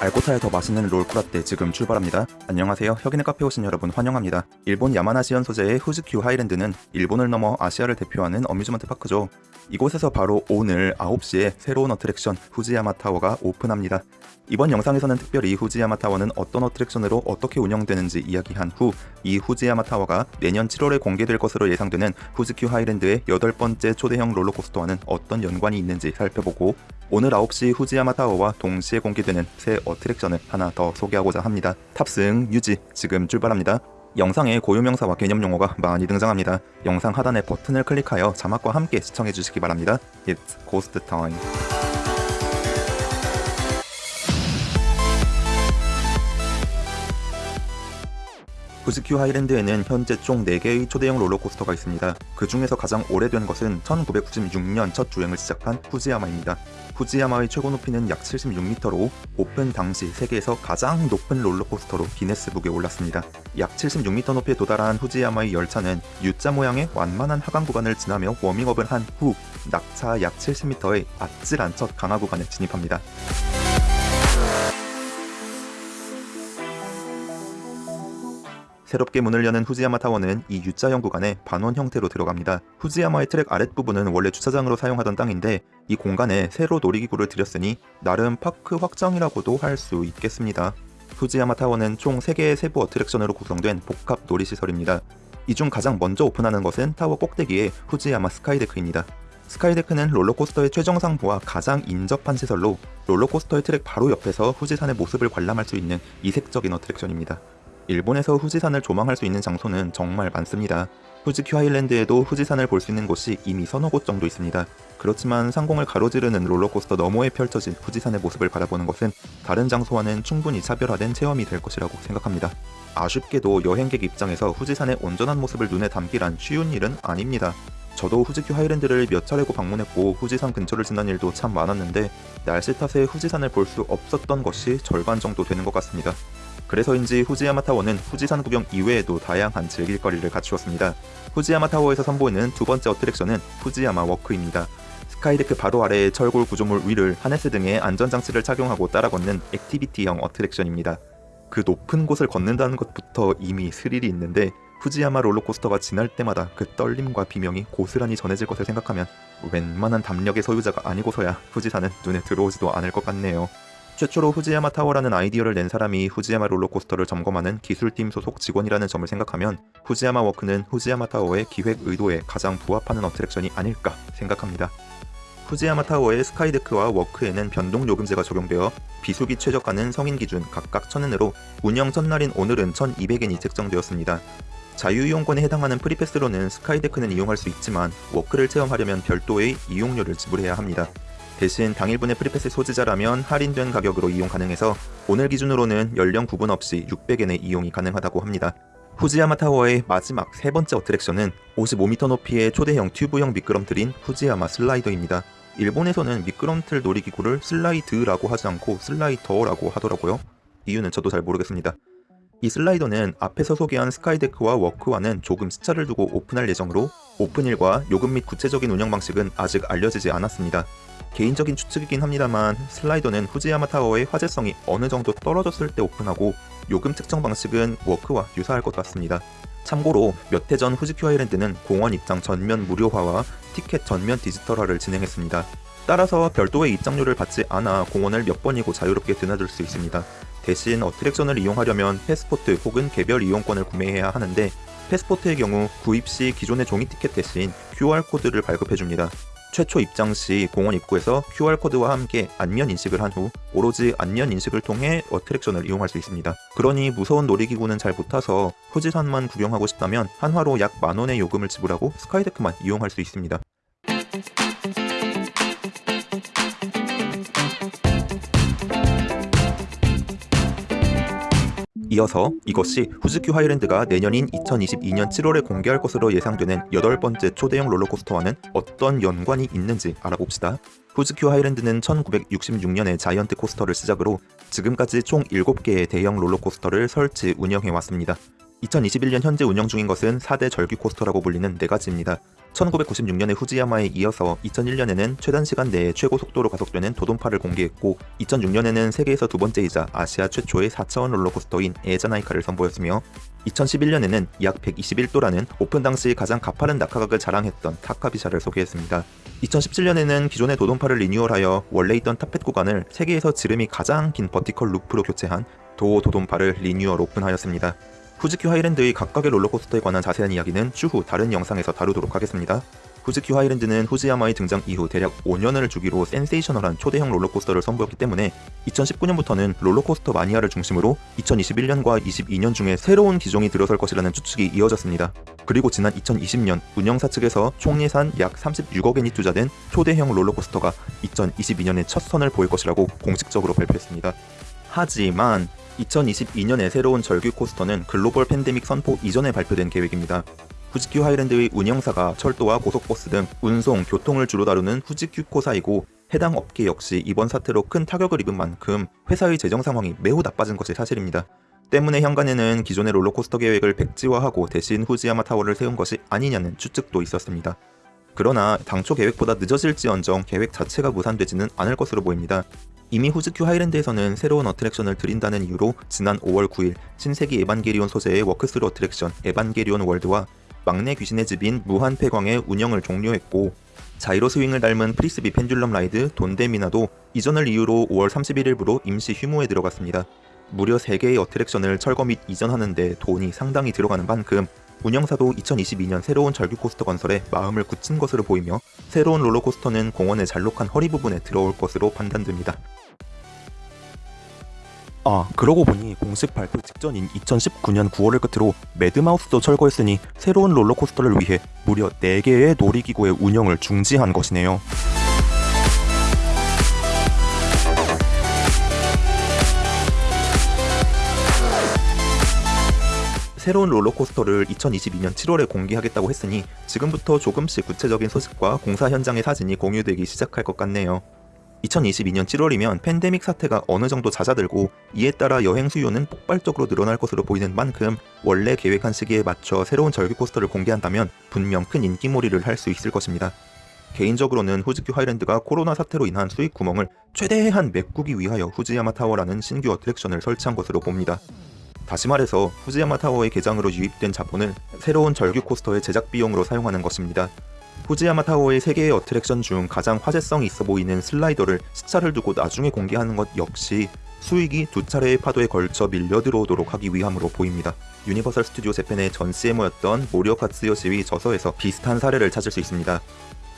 알고 타면 더 맛있는 롤코라떼 지금 출발합니다. 안녕하세요. 혁인의 카페 오신 여러분 환영합니다. 일본 야마나시현 소재의 후지큐 하이랜드는 일본을 넘어 아시아를 대표하는 amusement park죠. 이곳에서 바로 오늘 9시에 새로운 attraction 후지야마 타워가 오픈합니다. 이번 영상에서는 특별히 후지야마 타워는 어떤 attraction으로 어떻게 운영되는지 이야기한 후 이 후지야마 타워가 내년 7월에 공개될 것으로 예상되는 후지큐 하이랜드의 여덟 번째 초대형 롤러코스터와는 어떤 연관이 있는지 살펴보고 오늘 9시 후지야마 타워와 동시에 공개되는 새 어트랙션을 하나 더 소개하고자 합니다. 탑승 유지 지금 출발합니다. 영상에 고유명사와 개념 용어가 많이 등장합니다. 영상 하단의 버튼을 클릭하여 자막과 함께 시청해 주시기 바랍니다. It's Ghost Time. 후즈큐 하이랜드에는 현재 총 4개의 초대형 롤러코스터가 있습니다. 그 중에서 가장 오래된 것은 1996년 첫 주행을 시작한 후지야마입니다. 후지야마의 최고 높이는 약 76m로 오픈 당시 세계에서 가장 높은 롤러코스터로 기네스북에 올랐습니다. 약 76m 높이에 도달한 후지야마의 열차는 U자 모양의 완만한 하강 구간을 지나며 워밍업을 한 후 낙차 약 70m의 아찔한 첫 강하 구간에 진입합니다. 새롭게 문을 여는 후지야마 타워는 이 U자형 구간에 반원 형태로 들어갑니다. 후지야마의 트랙 아랫부분은 원래 주차장으로 사용하던 땅인데 이 공간에 새로 놀이기구를 들였으니 나름 park 확장이라고도 할 수 있겠습니다. 후지야마 타워는 총 3개의 세부 attraction으로 구성된 복합 놀이시설입니다. 이 중 가장 먼저 오픈하는 것은 타워 꼭대기의 후지야마 스카이데크입니다. 스카이데크는 롤러코스터의 최정상부와 가장 인접한 시설로 롤러코스터의 트랙 바로 옆에서 후지산의 모습을 관람할 수 있는 이색적인 attraction입니다. 일본에서 후지산을 조망할 수 있는 장소는 정말 많습니다. 후지큐 하일랜드에도 후지산을 볼 수 있는 곳이 이미 서너 곳 정도 있습니다. 그렇지만 상공을 가로지르는 롤러코스터 너머에 펼쳐진 후지산의 모습을 바라보는 것은 다른 장소와는 충분히 차별화된 체험이 될 것이라고 생각합니다. 아쉽게도 여행객 입장에서 후지산의 온전한 모습을 눈에 담기란 쉬운 일은 아닙니다. 저도 후지큐 하이랜드를 몇 차례고 방문했고 후지산 근처를 지난 일도 참 많았는데 날씨 탓에 후지산을 볼 수 없었던 것이 절반 정도 되는 것 같습니다. 그래서인지 후지야마 타워는 후지산 구경 이외에도 다양한 즐길거리를 갖추었습니다. 후지야마 타워에서 선보이는 두 번째 attraction은 후지야마 워크입니다. 스카이데크 바로 아래의 철골 구조물 위를 하네스 등의 안전장치를 착용하고 따라 걷는 activity형 attraction입니다. 그 높은 곳을 걷는다는 것부터 이미 스릴이 있는데 후지야마 롤러코스터가 지날 때마다 그 떨림과 비명이 고스란히 전해질 것을 생각하면 웬만한 담력의 소유자가 아니고서야 후지산은 눈에 들어오지도 않을 것 같네요. 최초로 후지야마 타워라는 아이디어를 낸 사람이 후지야마 롤러코스터를 점검하는 기술팀 소속 직원이라는 점을 생각하면 후지야마 워크는 후지야마 타워의 기획 의도에 가장 부합하는 어트랙션이 아닐까 생각합니다. 후지야마 타워의 스카이데크와 워크에는 변동 요금제가 적용되어 비수기 최저가는 성인 기준 각각 1000엔으로 운영 첫날인 오늘은 1200엔이 책정되었습니다. 자유이용권에 해당하는 프리패스로는 스카이데크는 이용할 수 있지만 워크를 체험하려면 별도의 이용료를 지불해야 합니다. 대신 당일분의 프리패스 소지자라면 할인된 가격으로 이용 가능해서 오늘 기준으로는 연령 구분 없이 600엔에 이용이 가능하다고 합니다. 후지야마 타워의 마지막 세 번째 어트랙션은 55m 높이의 초대형 튜브형 미끄럼틀인 후지야마 슬라이더입니다. 일본에서는 미끄럼틀 놀이기구를 슬라이드라고 하지 않고 슬라이더라고 하더라고요. 이유는 저도 잘 모르겠습니다. 이 슬라이더는 앞에서 소개한 스카이데크와 워크와는 조금 시차를 두고 오픈할 예정으로 오픈일과 요금 및 구체적인 운영 방식은 아직 알려지지 않았습니다. 개인적인 추측이긴 합니다만 슬라이더는 후지야마 타워의 화제성이 어느 정도 떨어졌을 때 오픈하고 요금 측정 방식은 워크와 유사할 것 같습니다. 참고로 몇 해 전 후지큐 아일랜드는 공원 입장 전면 무료화와 티켓 전면 디지털화를 진행했습니다. 따라서 별도의 입장료를 받지 않아 공원을 몇 번이고 자유롭게 드나들 수 있습니다. 대신 어트랙션을 이용하려면 패스포트 혹은 개별 이용권을 구매해야 하는데 패스포트의 경우 구입 시 기존의 종이 티켓 대신 QR코드를 발급해줍니다. 최초 입장 시 공원 입구에서 QR코드와 함께 안면 인식을 한 후 오로지 안면 인식을 통해 어트랙션을 이용할 수 있습니다. 그러니 무서운 놀이기구는 잘 못 타서 후지산만 구경하고 싶다면 한화로 약 만원의 요금을 지불하고 스카이데크만 이용할 수 있습니다. 이어서 이것이 후지큐 하이랜드가 내년인 2022년 7월에 공개할 것으로 예상되는 여덟 번째 초대형 롤러코스터와는 어떤 연관이 있는지 알아봅시다. 후지큐 하이랜드는 1966년에 자이언트 코스터를 시작으로 지금까지 총 7개의 대형 롤러코스터를 설치 운영해 왔습니다. 2021년 현재 운영 중인 것은 4대 절규 코스터라고 불리는 4가지입니다. 1996년의 후지야마에 이어서 2001년에는 최단 시간 내에 최고 속도로 가속되는 도돈파를 공개했고 2006년에는 세계에서 두 번째이자 아시아 최초의 4차원 롤러코스터인 에에자나이카를 선보였으며 2011년에는 약 121도라는 오픈 당시 가장 가파른 낙하각을 자랑했던 타카비샤를 소개했습니다. 2017년에는 기존의 도돈파를 리뉴얼하여 원래 있던 top hat 구간을 세계에서 지름이 가장 긴 vertical loop로 교체한 도도돈파를 리뉴얼 오픈하였습니다. 후지큐 하이랜드의 각각의 롤러코스터에 관한 자세한 이야기는 추후 다른 영상에서 다루도록 하겠습니다. 후지큐 하이랜드는 후지야마의 등장 이후 대략 5년을 주기로 센세이셔널한 초대형 롤러코스터를 선보였기 때문에 2019년부터는 롤러코스터 마니아를 중심으로 2021년과 22년 중에 새로운 기종이 들어설 것이라는 추측이 이어졌습니다. 그리고 지난 2020년 운영사 측에서 총 예산 약 36억엔이 투자된 초대형 롤러코스터가 2022년에 첫 선을 보일 것이라고 공식적으로 발표했습니다. 하지만 2022년에 새로운 절규 코스터는 글로벌 팬데믹 선포 이전에 발표된 계획입니다. 후지큐 하이랜드의 운영사가 철도와 고속버스 등 운송, 교통을 주로 다루는 후지큐 코사이고 해당 업계 역시 이번 사태로 큰 타격을 입은 만큼 회사의 재정 상황이 매우 나빠진 것이 사실입니다. 때문에 항간에는 기존의 롤러코스터 계획을 백지화하고 대신 후지야마 타워를 세운 것이 아니냐는 추측도 있었습니다. 그러나 당초 계획보다 늦어질지언정 계획 자체가 무산되지는 않을 것으로 보입니다. 이미 후지큐 하이랜드에서는 새로운 어트랙션을 들인다는 이유로 지난 5월 9일 신세기 에반게리온 소재의 walk-through 어트랙션 에반게리온 월드와 막내 귀신의 집인 무한 폐광의 운영을 종료했고 자이로 스윙을 닮은 Frisbee pendulum ride 돈데미나도 이전을 이유로 5월 31일부로 임시 휴무에 들어갔습니다. 무려 3개의 어트랙션을 철거 및 이전하는데 돈이 상당히 들어가는 만큼 운영사도 2022년 새로운 절규 코스터 건설에 마음을 굳힌 것으로 보이며 새로운 롤러코스터는 공원의 잘록한 허리 부분에 들어올 것으로 판단됩니다. 아 그러고 보니 공식 발표 직전인 2019년 9월을 끝으로 매드마우스도 철거했으니 새로운 롤러코스터를 위해 무려 4개의 놀이기구의 운영을 중지한 것이네요. 새로운 롤러코스터를 2022년 7월에 공개하겠다고 했으니 지금부터 조금씩 구체적인 소식과 공사 현장의 사진이 공유되기 시작할 것 같네요. 2022년 7월이면 팬데믹 사태가 어느 정도 잦아들고 이에 따라 여행 수요는 폭발적으로 늘어날 것으로 보이는 만큼 원래 계획한 시기에 맞춰 새로운 절규 코스터를 공개한다면 분명 큰 인기몰이를 할 수 있을 것입니다. 개인적으로는 후지큐 하이랜드가 코로나 사태로 인한 수익 구멍을 최대한 메꾸기 위하여 후지야마 타워라는 신규 어트랙션을 설치한 것으로 봅니다. 다시 말해서 후지야마 타워의 개장으로 유입된 자본을 새로운 절규 코스터의 제작 비용으로 사용하는 것입니다. 후지야마 타워의 3개의 어트랙션 중 가장 화제성이 있어 보이는 슬라이더를 시차를 두고 나중에 공개하는 것 역시 수익이 두 차례의 파도에 걸쳐 밀려 들어오도록 하기 위함으로 보입니다. 유니버설 스튜디오 재팬의 전 CMO였던 모리오카 츠요시의 저서에서 비슷한 사례를 찾을 수 있습니다.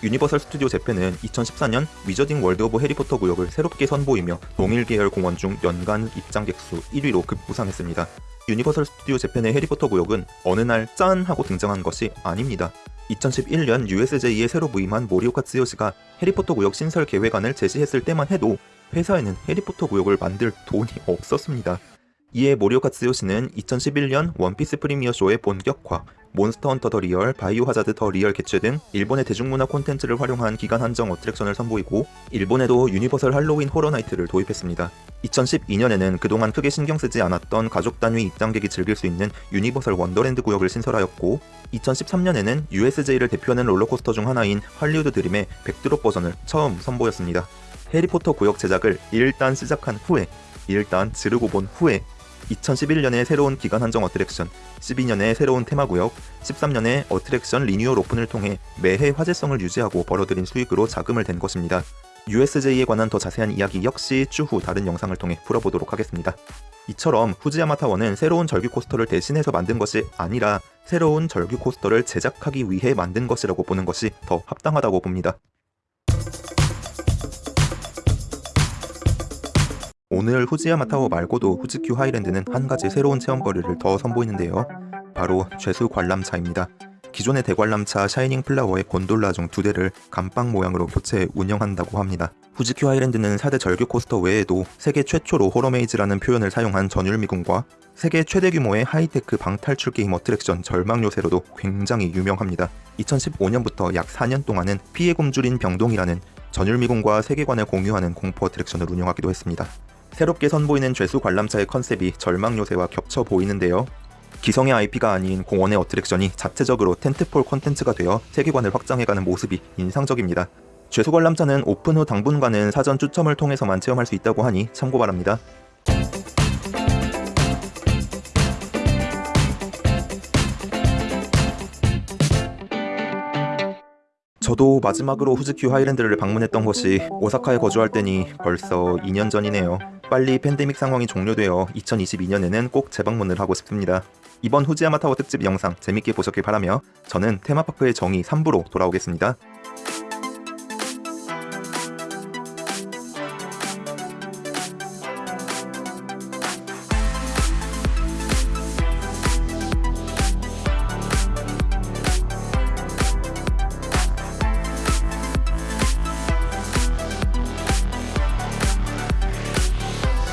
유니버설 스튜디오 재팬은 2014년 위저딩 월드 오브 해리포터 구역을 새롭게 선보이며 동일 계열 공원 중 연간 입장객 수 1위로 급부상했습니다. 유니버설 스튜디오 재팬의 해리포터 구역은 어느 날 짠! 하고 등장한 것이 아닙니다. 2011년 USJ에 새로 부임한 모리오카 츠요시가 해리포터 구역 신설 계획안을 제시했을 때만 해도 회사에는 해리포터 구역을 만들 돈이 없었습니다. 이에 모리오카 츠요시는 2011년 원피스 프리미어 쇼의 본격화, 몬스터 헌터 더 리얼, 바이오 하자드 더 리얼 개최 등 일본의 대중문화 콘텐츠를 활용한 기간 한정 어트랙션을 선보이고 일본에도 유니버설 할로윈 호러 나이트를 도입했습니다. 2012년에는 그동안 크게 신경 쓰지 않았던 가족 단위 입장객이 즐길 수 있는 유니버설 원더랜드 구역을 신설하였고 2013년에는 USJ를 대표하는 롤러코스터 중 하나인 할리우드 드림의 백드롭 버전을 처음 선보였습니다. 해리포터 구역 제작을 일단 시작한 후에 일단 지르고 본 후에 2011년에 새로운 기간 한정 어트랙션, 12년에 새로운 테마구역, 13년에 어트랙션 리뉴얼 오픈을 통해 매해 화제성을 유지하고 벌어들인 수익으로 자금을 댄 것입니다. USJ에 관한 더 자세한 이야기 역시 추후 다른 영상을 통해 풀어보도록 하겠습니다. 이처럼 후지야마 타워는 새로운 절규 코스터를 대신해서 만든 것이 아니라 새로운 절규 코스터를 제작하기 위해 만든 것이라고 보는 것이 더 합당하다고 봅니다. 오늘 후지야마 타워 말고도 후지큐 하이랜드는 한 가지 새로운 체험거리를 더 선보이는데요. 바로 죄수 관람차입니다. 기존의 대관람차 샤이닝 플라워의 곤돌라 중 두 대를 감방 모양으로 교체 운영한다고 합니다. 후지큐 하이랜드는 4대 절규 코스터 외에도 세계 최초로 horror maze라는 표현을 사용한 전율미궁과 세계 최대 규모의 하이테크 방탈출 게임 attraction 절망 요새로도 굉장히 유명합니다. 2015년부터 약 4년 동안은 피에 굶주린 병동이라는 전율미궁과 세계관을 공유하는 공포 attraction을 운영하기도 했습니다. 새롭게 선보이는 죄수 관람차의 컨셉이 절망 요새와 겹쳐 보이는데요. 기성의 IP가 아닌 공원의 attraction이 자체적으로 tentpole 콘텐츠가 되어 세계관을 확장해가는 모습이 인상적입니다. 죄수 관람차는 오픈 후 당분간은 사전 추첨을 통해서만 체험할 수 있다고 하니 참고 바랍니다. 저도 마지막으로 후즈큐 하이랜드를 방문했던 것이 오사카에 거주할 때니 벌써 2년 전이네요. 빨리 팬데믹 상황이 종료되어 2022년에는 꼭 재방문을 하고 싶습니다. 이번 후지야마 타워 특집 영상 재밌게 보셨길 바라며 저는 테마파크의 정의 3부로 돌아오겠습니다.